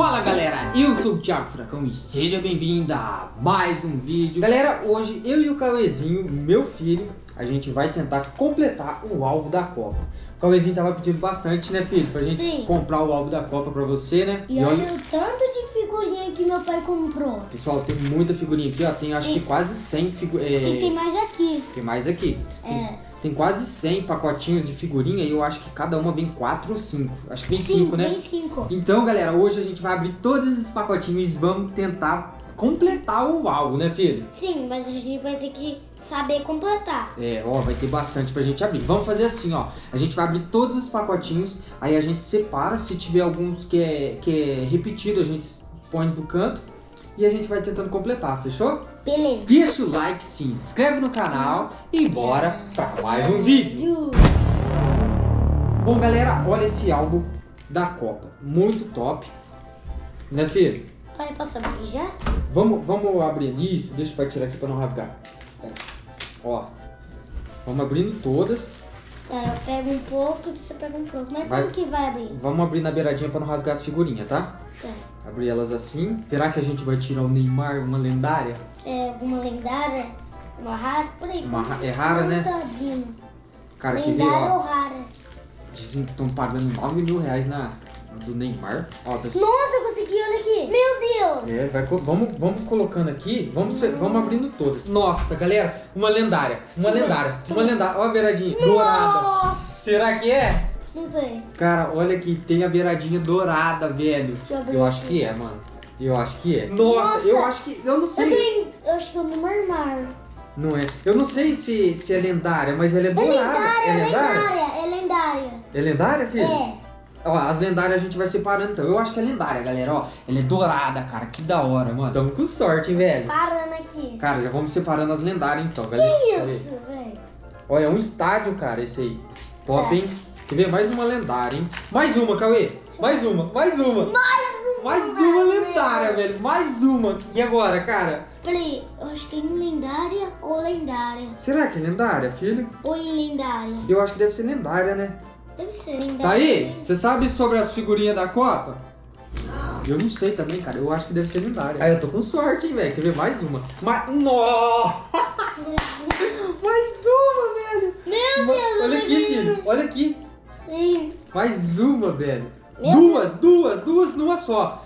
Fala galera, eu sou o Thiago Furacão e seja bem-vindo a mais um vídeo Galera, hoje eu e o Cauezinho, meu filho, a gente vai tentar completar o álbum da Copa O Cauezinho tava pedindo bastante, né filho, pra gente Sim. comprar o álbum da Copa pra você, né E olha o tanto de figurinha que meu pai comprou. Pessoal, tem muita figurinha aqui, ó, tem acho que quase 100 figurinhas E tem mais aqui. Tem mais aqui É. tem quase 100 pacotinhos de figurinha e eu acho que cada uma vem 4 ou 5 Acho que vem 5, né? Vem cinco. Então, galera, hoje a gente vai abrir todos esses pacotinhos e vamos tentar completar o álbum, né, filho? Sim, mas a gente vai ter que saber completar. É, ó, vai ter bastante pra gente abrir. Vamos fazer assim, ó. A gente vai abrir todos os pacotinhos, aí a gente separa. Se tiver alguns que é, que é repetido, a gente põe do canto. E a gente vai tentando completar, fechou? Beleza. Deixa o like, se inscreve no canal e bora pra mais um vídeo. Bom, galera, olha esse álbum da Copa. Muito top. Né, filho? Pai, posso abrir já? Vamos, vamos abrir isso. Deixa o pai tirar aqui pra não rasgar. É. Ó. Vamos abrindo todas. É, eu pego um pouco e você pega um pouco. Mas Vai. como que vai abrir? Vamos abrir na beiradinha pra não rasgar as figurinhas, tá? É. Abrir elas assim. Será que a gente vai tirar o Neymar, uma lendária? É alguma lendária? Uma rara? Por aí. Uma é rara, né? Tá? Cara, que ver, lendária ou ó. rara? Dizem que estão pagando 9 mil reais na, do Neymar. Ó, pessoal. Nossa, eu consegui, olha aqui. Meu Deus. É, vai, vamos, vamos colocando aqui, vamos, vamos abrindo todas. Nossa, galera, uma lendária, uma lendária, uma lendária. Ó a beiradinha, dourada. Nossa. Será que é? Não sei. Cara, olha aqui, tem a beiradinha dourada, velho. Deixa eu Eu acho que é, mano. Eu acho que é. Nossa, Nossa. eu acho que. Eu não Eu, sei. tenho, eu acho que eu não Neymar. Não é. Eu não sei se, se é lendária, mas ela é É dourada. lendária, é é lendária? lendária, é lendária. É lendária, filho? É. Ó, as lendárias a gente vai separando então. Eu acho que é lendária, galera. Ó, ela é dourada, cara. Que da hora, mano. Tamo com sorte, hein, velho. Parando aqui. Cara, já vamos separando as lendárias então, galera. Que isso, velho? Olha, é um estádio, cara, esse aí. Top, É. hein? Quer ver? Mais uma lendária, hein? Mais uma, Cauê. Mais uma, mais uma. Mais uma. Mais uma lendária, velho. Mais uma. E agora, cara? Peraí, eu acho que é em lendária ou lendária? Será que é lendária, filho? Ou em lendária? Eu acho que deve ser lendária, né? Deve ser lendária. Tá aí? Você sabe sobre as figurinhas da Copa? Eu não sei também, cara. Eu acho que deve ser lendária. Aí eu tô com sorte, hein, velho. Quer ver mais uma? Mais... Nossa! Mais uma, velho! Meu Deus, Olha aqui, filho. Olha aqui. Sim. Mais uma, velho. Meu duas, duas, duas numa só.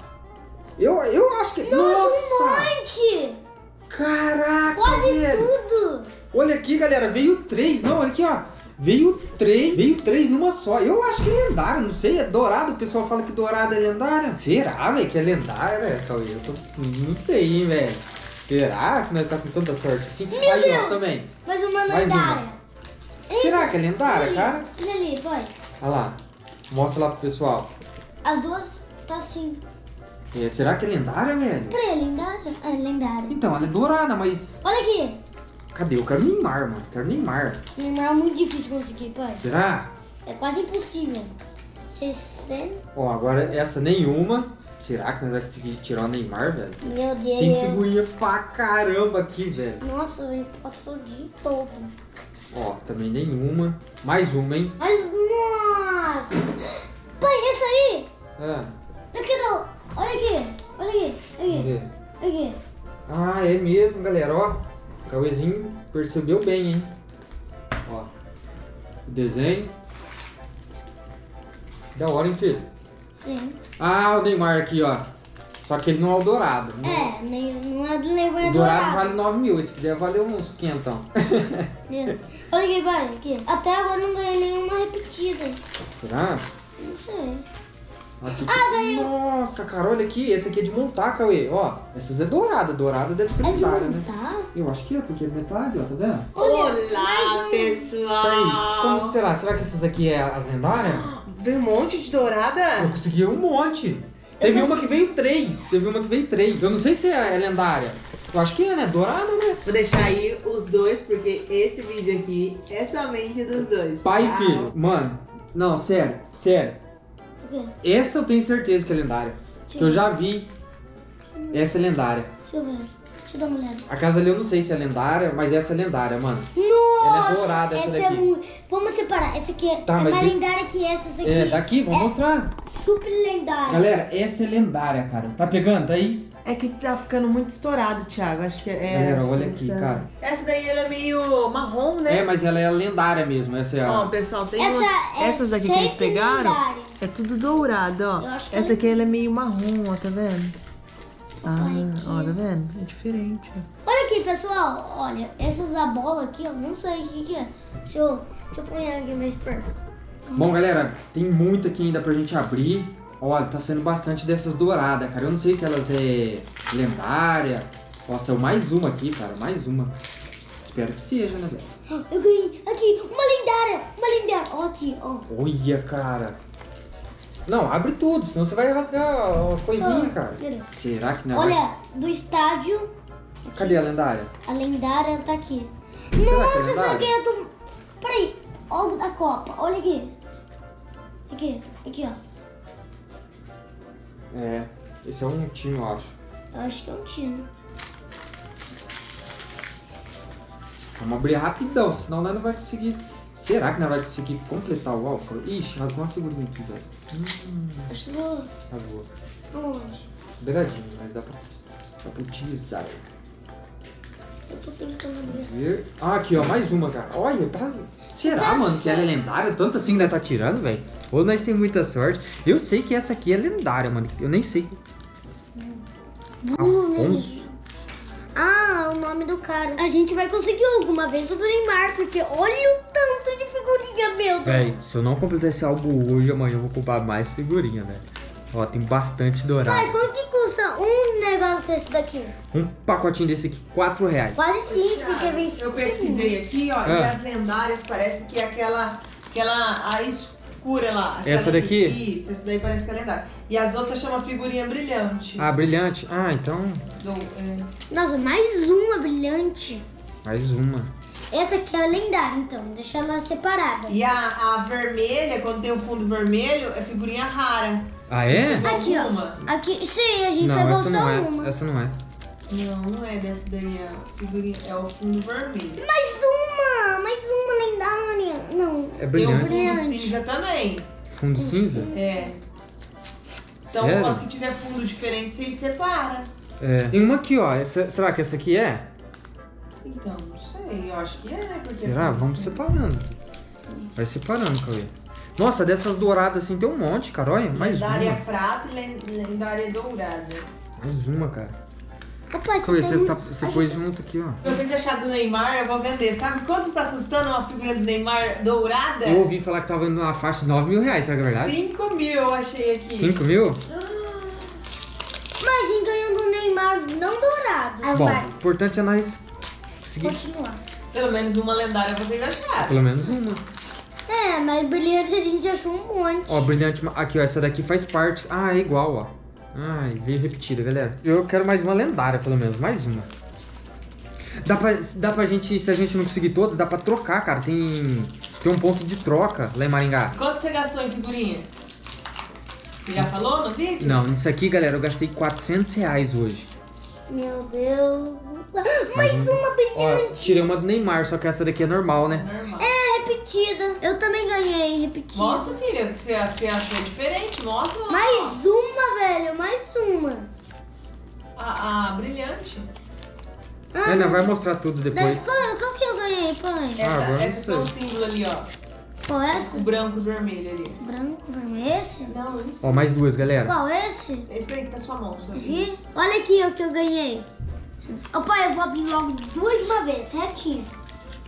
Eu, eu acho que. Nossa, um monte. Caraca, Quase velho. tudo. Olha aqui, galera. Veio três. Não, olha aqui, ó. Veio três. Veio três numa só. Eu acho que é lendário. Não sei. É dourado. O pessoal fala que dourado é lendária. Será, velho? Que é lendária, né, Cauê? Eu tô... Não sei, hein, velho. Será que nós tá com tanta sorte assim? Meu Aí, Deus. ó, também. Mais uma Mais lendária. Será que é lendária, cara? Ali, vai. Olha lá. Mostra lá pro pessoal. As duas tá assim. É, será que é lendária, velho? Peraí, é lendária? É lendária. Então, ela é dourada, mas... Olha aqui. Cadê? Eu quero Neymar, mano. Quero Neymar. Neymar é muito difícil conseguir, pai. Será? É quase impossível. 60. Ó, agora essa nenhuma. Será que nós vamos conseguir tirar o Neymar, velho? Meu Deus. Tem figurinha pra caramba aqui, velho. Nossa, ele passou de todo. Ó, também nenhuma. Mais uma, hein? Mas, nossa! Pai, esse aí! Ah, Daqui não! Olha aqui! Olha aqui! Aqui! aqui! Ah, é mesmo, galera, ó. O Cauêzinho percebeu bem, hein? Ó. O desenho. Da hora, hein, filho? Sim. Ah, o Neymar aqui, ó. Só que ele não é o dourado. né? É, nem, não é do Neymar O dourado vale 9 mil. Esse aqui deve valer uns 500. Olha aqui, pai, aqui. Até agora não ganhei nenhuma repetida. Será? Não sei. Aqui. Ah, ganhei. Nossa, cara, olha aqui. Esse aqui é de montar, Cauê. Ó, essas é dourada. Dourada deve ser É de lendária, né? Eu acho que é, porque é metade, ó, tá vendo? Olha, Olá, um. pessoal! Thaís, como que será? Será que essas aqui é as lendárias? Tem um monte de dourada? Eu consegui um monte. Teve uma que veio três. Teve uma que veio três. Eu não sei se é, é lendária. Eu acho que é, né? Dourada, né? Vou deixar aí os dois, porque esse vídeo aqui é somente dos dois. Pai tá? e filho. Mano, não, sério, sério. Essa eu tenho certeza que é lendária. Que eu já vi. Essa é lendária. Deixa eu ver. Deixa Deixa eu dar uma olhada. A casa ali eu não sei se é lendária, mas essa é lendária, mano. Nossa! Ela é dourada, essa é daqui. muito... Vamos separar. Essa aqui é, Tá, é mas mais tem- lendária que essa. Essa aqui É, daqui, vamos é mostrar. super lendária. Galera, essa é lendária, cara. Tá pegando, Thaís? É que tá ficando muito estourado, Thiago. Acho que é. Galera, olha essa- aqui, cara. Essa daí ela é meio marrom, né? É, mas ela é lendária mesmo. Essa é Ó, a. pessoal, tem Essa umas- é essas aqui que eles pegaram. lendária. É tudo dourado, ó. Eu acho que Essa ela- aqui ela é meio marrom, ó, tá vendo? Ah, ó, tá vendo? É diferente. Olha aqui, pessoal. Olha, essas da bola aqui, eu não sei o que, que é. Deixa eu, deixa eu pôr aqui mais perto. Bom, galera, tem muito aqui ainda pra gente abrir. Olha, tá sendo bastante dessas douradas, cara. Eu não sei se elas é lendária. Nossa, é mais uma aqui, cara. Mais uma. Espero que seja, né, velho? Eu ganhei. Aqui, uma lendária. Uma lendária. Ó aqui, ó. Olha, cara. Não, abre tudo, senão você vai rasgar a coisinha, Ah, cara. Será que não vai? Olha, do estádio, Cadê a lendária? a lendária tá aqui. Será é Nossa, essa aqui é do... Peraí, olha da Copa. Olha aqui. Aqui, aqui, ó. É, esse é um time, eu acho. Eu acho que é um time. Vamos abrir rapidão, senão nós não vai conseguir. Será que nós vai conseguir completar o álcool? Ixi, rasgou uma figurinha aqui, velho. Hum, Acho que vou... rasgou. Onde? Beiradinho, mas dá pra, dá pra utilizar. Eu tô tentando abrir. Ah, aqui, ó, mais uma, cara. Olha, tá. Será, Tá mano, que ela é lendária? Tanto assim ainda tá tirando, velho? Ou nós temos muita sorte. Eu sei que essa aqui é lendária, mano. Eu nem sei. Afonso. Ah, o nome do cara. A gente vai conseguir alguma vez o do Neymar, porque olha o figurinha, meu Deus. Véi, se eu não completar esse álbum hoje, amanhã eu vou comprar mais figurinha, velho. Ó, tem bastante dourado. Pai, quanto que custa um negócio desse daqui? Um pacotinho desse aqui, 4 reais. Quase cinco, porque vem Eu pesquisei aqui, ó, e Ah. as lendárias parece que é aquela, aquela a escura lá. Essa daqui? que- isso, essa daí parece que é lendária. E as outras chama figurinha brilhante. Ah, brilhante. Ah, então, Do- é. Nossa, mais uma brilhante. mais uma. Essa aqui é lendária, então. Deixa ela separada. E a, a vermelha, quando tem o fundo vermelho, é figurinha rara. Ah, é? Aqui, ó. Aqui, sim, a gente Não, pegou essa só não é. uma. Essa não é. Não, não é dessa daí, é a figurinha, é o fundo vermelho. Mais uma! Mais uma lendária. Não. É Tem o brilhante. fundo Brilhante. cinza também. Fundo cinza? É. Então, Sério? as que tiver fundo diferente, vocês separam. É. Tem uma aqui, ó. Essa- será que essa aqui é? Então, não sei, eu acho que é, porque... Será? Vamos separando. Vai separando, Cauê. Nossa, dessas douradas assim tem um monte, cara. Olha, mais lendária uma. prata e len- lendária dourada. Mais uma, cara. Opa, Cauê, você, um- tá, você pôs junto aqui, ó. Se vocês acharem do Neymar, eu vou vender. Sabe quanto tá custando uma figurinha do Neymar dourada? Eu ouvi falar que tava indo na faixa de 9 mil reais, será que é verdade? 5 mil eu achei aqui. 5 mil? Mas a gente ganhou do Neymar não dourado. Ah, Bom, o importante é nós conseguir Continuar. Pelo menos uma lendária vocês acharam. pelo menos uma. É, mas brilhante a gente achou um monte. Ó, brilhante. Aqui, ó. Essa daqui faz parte. Ah, é igual, ó. Ai, veio repetida, galera. Eu quero mais uma lendária, pelo menos. Mais uma. Dá pra, dá pra gente, se a gente não conseguir todas, dá pra trocar, cara. Tem, tem um ponto de troca lá em Maringá. Quanto você gastou em figurinha? Você já falou no vídeo? Não, nisso aqui, galera, eu gastei 400 reais hoje. Meu Deus. do céu. Mais Mas- uma Ó, brilhante. tirei uma do Neymar, só que essa daqui é normal, né? Normal. É, repetida. Eu também ganhei repetida. Mostra, filha, o que você, você achou diferente. Mostra lá. Mais uma, velho. Mais uma. A, a brilhante. Ah, não, vai mostrar tudo depois. Qual, qual que eu ganhei, pai? Essa, essa que é o símbolo ali, ó. Qual é esse? O branco e vermelho ali. Branco, vermelho. Esse? Não, isso. Ó, mais duas, galera. Qual esse? Esse daí que tá na sua mão. só Esse? Olha aqui o que eu ganhei. Ô pai, eu vou abrir logo duas de uma vez, retinho.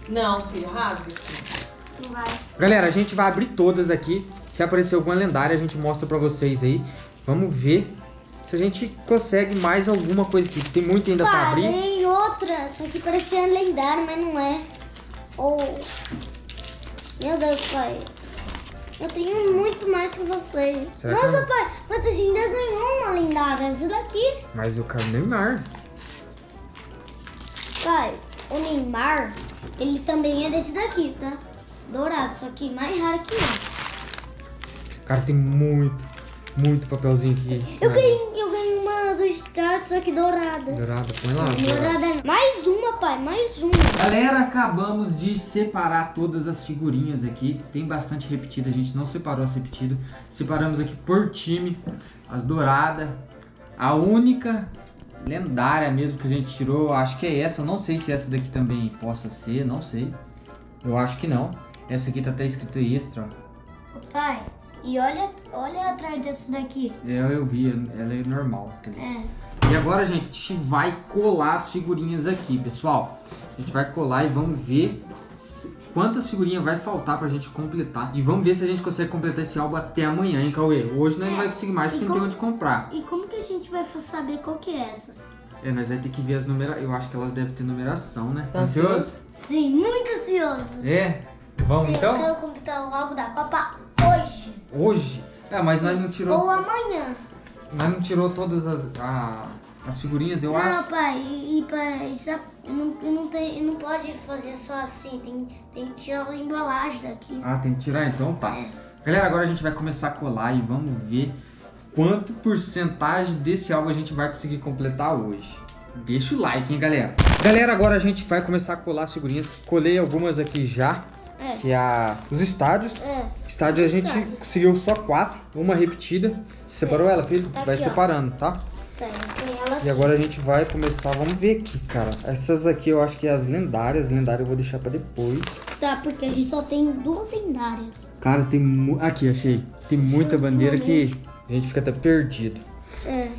Não, filho, rasga assim. Não vai. Galera, a gente vai abrir todas aqui. Se aparecer alguma lendária, a gente mostra pra vocês aí. Vamos ver se a gente consegue mais alguma coisa aqui. Tem muito ainda pra Pai, abrir. ganhei outra. Essa aqui parecia lendária, mas não é. Oh. Meu Deus, pai. Eu tenho muito mais que você. Será que Nossa, eu- pai, mas a gente ainda ganhou uma lendária. Essa daqui. Mas eu quero Neymar. Pai, o Neymar, ele também é desse daqui, tá? Dourado, só que mais raro que esse. Cara, tem muito, muito papelzinho aqui. Eu Né? ganhei, eu ganhei uma do Star, só que dourada. Dourada, põe lá. dourada. Dourada. Mais uma, pai, mais uma. Galera, acabamos de separar todas as figurinhas aqui. Tem bastante repetida, a gente não separou as repetidas. Separamos aqui por time. As douradas. A única lendária mesmo que a gente tirou, acho que é essa. Eu não sei se essa daqui também possa ser, não sei. Eu acho que não. Essa aqui tá até escrito extra, ó. Pai, e olha, olha atrás desse daqui. É, eu vi, ela é normal. Tá? É. E agora, gente, a gente vai colar as figurinhas aqui, pessoal. A gente vai colar e vamos ver se- quantas figurinhas vai faltar pra gente completar. E vamos ver se a gente consegue completar esse álbum até amanhã, hein, Cauê? Hoje nós não É. vai conseguir mais porque não tem onde comprar. E como que a gente vai saber qual que é essa? É, nós vamos ter que ver as numerações. Eu acho que elas devem ter numeração, né? Tá Ansioso? Sim, muito ansioso. É? Vamos Sim, Eu então? quero completar o álbum da Copa hoje. Hoje? É, mas nós não tirou. Ou amanhã. Nós não tirou todas as, a- as figurinhas, eu não, acho. pai, e, e pai, isso é- não, não, tem, não pode fazer só assim. Tem, tem que tirar a embalagem daqui. Ah, tem que tirar então? Tá. É. Galera, agora a gente vai começar a colar e vamos ver quanto porcentagem desse álbum a gente vai conseguir completar hoje. Deixa o like, hein, galera. Galera, agora a gente vai começar a colar as figurinhas. Colei algumas aqui já, É. que é as, os estádios. É. Estádio a gente conseguiu só quatro, uma repetida. Você separou ela, filho? Tá vai aqui, ó. separando, tá? Tem, tem ela E agora a gente vai começar, vamos ver aqui, cara. Essas aqui eu acho que é as lendárias. Lendárias eu vou deixar pra depois. Tá, porque a gente só tem duas lendárias. Cara, tem mu... Aqui, achei. Tem muita bandeira que a gente fica até perdido. É.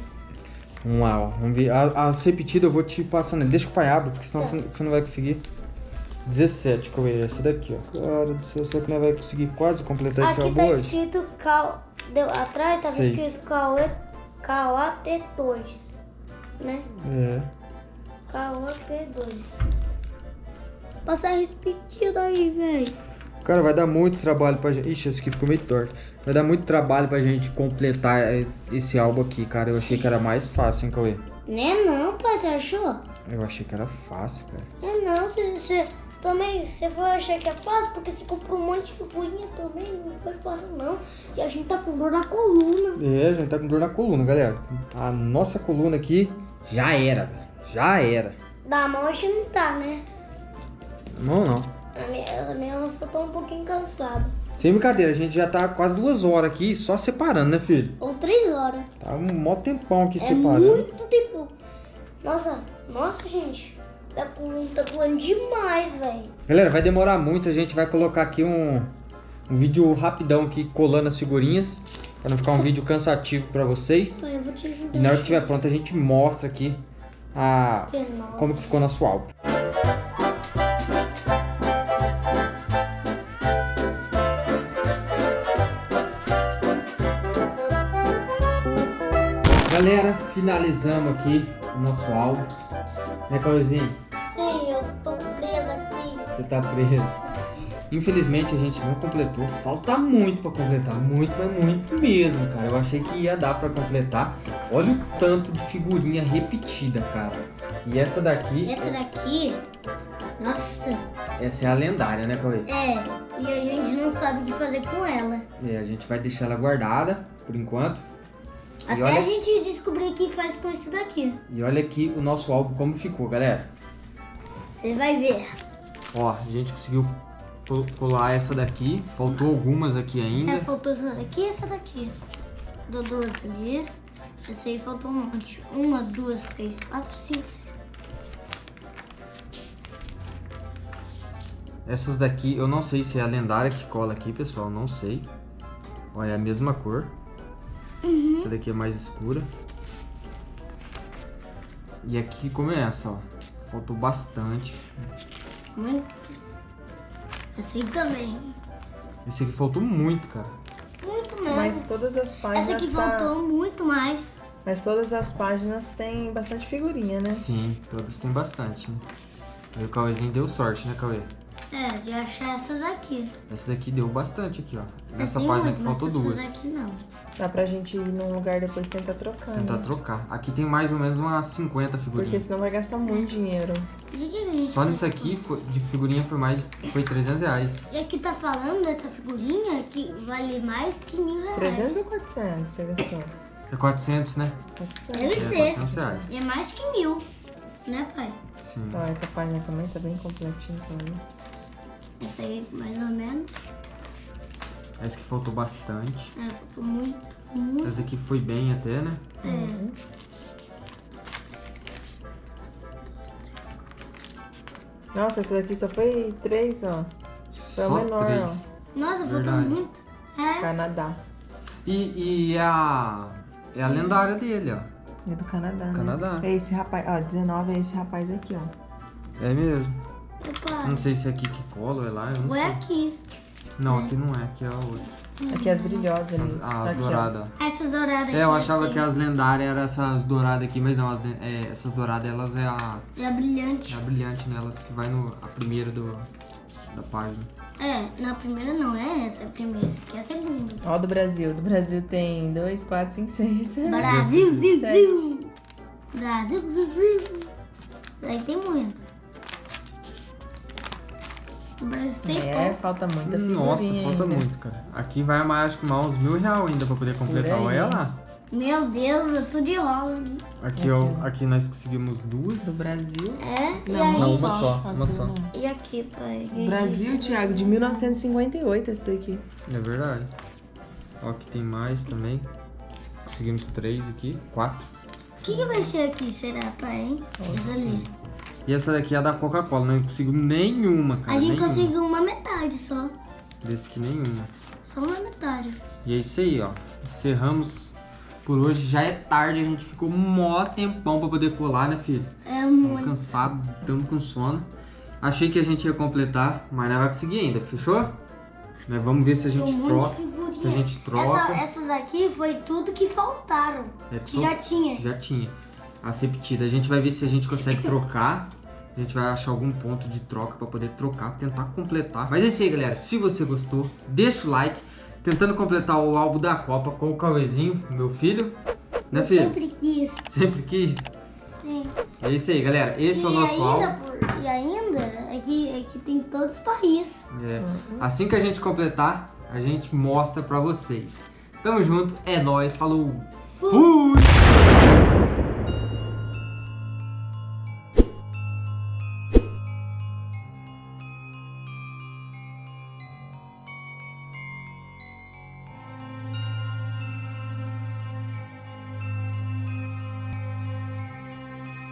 Vamos lá, ó. Vamos ver. As repetidas eu vou te passando. Deixa que o pai abra, porque senão Tá. você não vai conseguir. 17, que eu ver essa daqui, ó. Cara do céu, será que não vai conseguir quase completar esse Aqui álbum tá hoje? escrito Cal... Deu, atrás tava Seis. escrito Cauê... Cauate2. Né? É. Cauate2. Passa repetido aí, velho. Cara, vai dar muito trabalho pra gente. Ixi, esse aqui ficou meio torto. Vai dar muito trabalho pra gente completar é, esse álbum aqui, cara. Eu achei que era mais fácil, hein, Cauê? Né não, pai, você achou? Eu achei que era fácil, cara. É não, você também, você foi achar que é fácil porque você comprou um monte de figurinha também, não foi fácil não. E a gente tá com dor na coluna. É, a gente tá com dor na coluna, galera. A nossa coluna aqui já era, velho. Já era. Da mão a gente não tá, né? Não, não. A minha, a minha só tô um pouquinho cansada. Sem brincadeira, a gente já tá quase duas horas aqui só separando, né, filho? Ou três horas. Tá um mó tempão aqui É separando. muito tempo. Nossa, nossa, gente. Tá, com, tá doendo demais, velho. Galera, vai demorar muito, a gente vai colocar aqui um, um vídeo rapidão aqui colando as figurinhas. Pra não ficar um vídeo cansativo pra vocês. Pai, eu vou te ajudar. E na hora que estiver pronto a gente mostra aqui a, Que como que ficou nosso álbum. Galera, finalizamos aqui o nosso álbum. Né, Cauêzinho? Você tá preso. Infelizmente a gente não completou. Falta muito pra completar. Muito, mas muito mesmo, cara. Eu achei que ia dar pra completar. Olha o tanto de figurinha repetida, cara. E essa daqui, Essa daqui, nossa, essa é a lendária, né, Cauê? é. E a gente não sabe o que fazer com ela. É, a gente vai deixar ela guardada por enquanto. Até olha, a gente descobrir o que faz com isso daqui. e olha aqui o nosso álbum como ficou, galera. Você vai ver. Ó, a gente conseguiu col- colar essa daqui. Faltou algumas aqui ainda. É, faltou essa daqui e essa daqui. Deu duas ali. Essa aí faltou um monte. Uma, duas, três, quatro, cinco, seis. Essas daqui, eu não sei se é a lendária que cola aqui, pessoal, não sei. Olha, é a mesma cor. Essa daqui é mais escura. E aqui começa, ó. Faltou bastante. Muito. Essa aí também. Esse aqui faltou muito, cara. Muito mesmo. Mas todas as páginas. Essa aqui tá- faltou muito mais. Mas todas as páginas têm bastante figurinha, né? Sim, todas tem bastante, né? E o Cauêzinho deu sorte, né, Cauê? É, de achar essa daqui. Essa daqui deu bastante aqui, ó. Nessa Tem página muito, aqui faltou duas. Essa daqui não. Dá pra gente ir num lugar depois tentar trocar. Tentar né? trocar. Aqui tem mais ou menos umas 50 Porque figurinhas. senão vai gastar muito dinheiro. Que que Só nisso aqui, foi- de figurinha foi mais foi 300 reais. E aqui tá falando dessa figurinha que vale mais que mil reais. 300 ou 400 você gastou? É 400, né? Deve É ser. 400 reais. E é mais que mil. Né, pai? Sim. Então, essa página também tá bem completinha também. Essa aí, mais ou menos. Essa que faltou bastante. É, tô muito, muito. Essa aqui foi bem até, né? É. Nossa, essa daqui só foi três, ó. Foi a Só menor, três. Nossa, faltou Verdade. muito. É. Canadá. E, e a. É a lendária dele, ó. É do Canadá, né? Canadá. É esse rapaz, ó, 19 é esse rapaz aqui, ó. É mesmo. Opa. Não sei se é aqui que cola ou é lá, eu não Ou é sei. aqui. Não, aqui não é, aqui é a outra. Aqui as brilhosas ali. As, as aqui, ó. douradas. Essas douradas aqui. É, eu achava assim. que as lendárias eram essas douradas aqui, mas não, as, é, essas douradas elas é a, É brilhante. é a brilhante nelas, que vai no, a primeira do, da página. É, na primeira não é essa, é a primeira, essa aqui é a segunda. Ó, do Brasil. Do Brasil tem 2, 4, 5, 6. Brasil, ziu. Brasil, ziu, ziu. Aí tem muito. Brasil tem É, pouco. falta muita figurinha Nossa, falta ainda. muito, cara. Aqui vai mais, acho que mais uns mil reais ainda pra poder completar. Olha lá. Meu Deus, eu tô de rola ali. Aqui, ó, aqui nós conseguimos duas. Do Brasil. É? E Não, aí? Não, uma só. só, Aqui uma só. E aqui, pai? Brasil, Thiago, de 1958 esse daqui. É verdade. Ó, aqui tem mais também. Conseguimos três aqui, quatro. O que, que vai ser aqui, será, pai, hein? Essa ali. E essa daqui é a da Coca-Cola, não conseguimos nenhuma, cara. A gente nenhuma. conseguiu uma metade só. Desse aqui nenhuma. Só uma metade. E é isso aí, ó. Encerramos por hoje. Já é tarde, a gente ficou mó tempão pra poder colar, né, filho? É muito. cansados, estamos com sono. Achei que a gente ia completar, mas não vai conseguir ainda, fechou? Nós vamos ver se a gente um troca. Se a gente troca. Essa, essas daqui foi tudo que faltaram. É, Que já tinha. Já tinha. A ser repetida. A gente vai ver se a gente consegue trocar. A gente vai achar algum ponto de troca pra poder trocar, tentar completar. Mas é isso aí, galera. Se você gostou, deixa o like. Tentando completar o álbum da Copa com o Cauêzinho, meu filho. Né, filho? sempre quis. Sempre quis. Sim. É isso aí, galera. Esse e é o nosso ainda, álbum. por- e ainda, aqui, aqui tem todos os países. É. Assim que a gente completar, a gente mostra pra vocês. Tamo junto, é nóis, falou. Fui!